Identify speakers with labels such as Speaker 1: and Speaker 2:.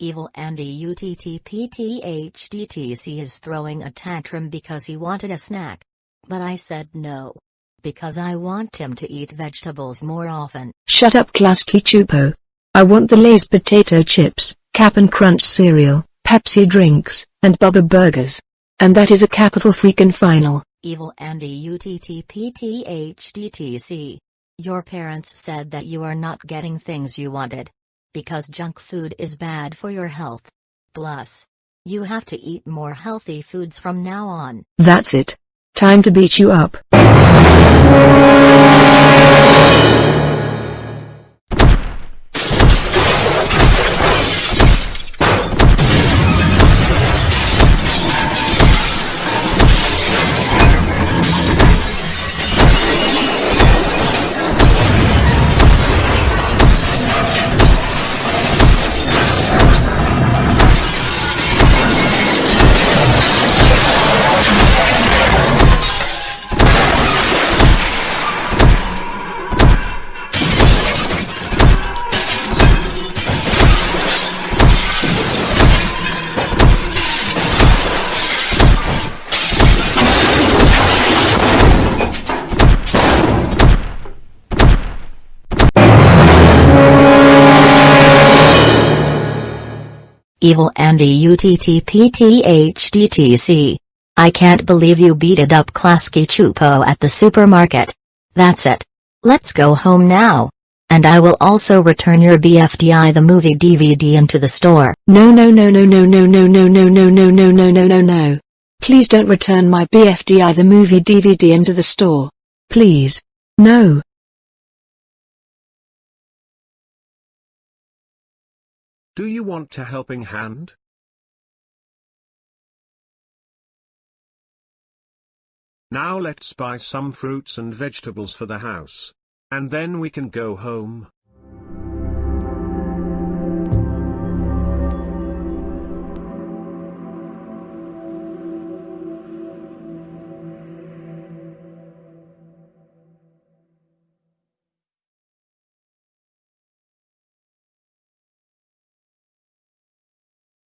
Speaker 1: Evil Andy UTTPTHDTC is throwing a tantrum because he wanted a snack. But I said no. Because I want him to eat vegetables more often.
Speaker 2: Shut up Klasky Csupo. I want the Lay's potato chips, Cap'n Crunch cereal, Pepsi drinks, and Bubba burgers. And that is a capital freaking final.
Speaker 1: Evil Andy UTTPTHDTC. Your parents said that you are not getting things you wanted. Because junk food is bad for your health. Plus. You have to eat more healthy foods from now on.
Speaker 2: That's it. Time to beat you up.
Speaker 1: Evil Andy UTTPTHDTC. I can't believe you beated up Klasky Csupo at the supermarket. That's it. Let's go home now. And I will also return your BFDI the movie DVD into the store.
Speaker 2: No no no no no no no no no no no no no no no no. Please don't return my BFDI the movie DVD into the store. Please. No.
Speaker 3: Do you want a helping hand? Now let's buy some fruits and vegetables for the house. And then we can go home.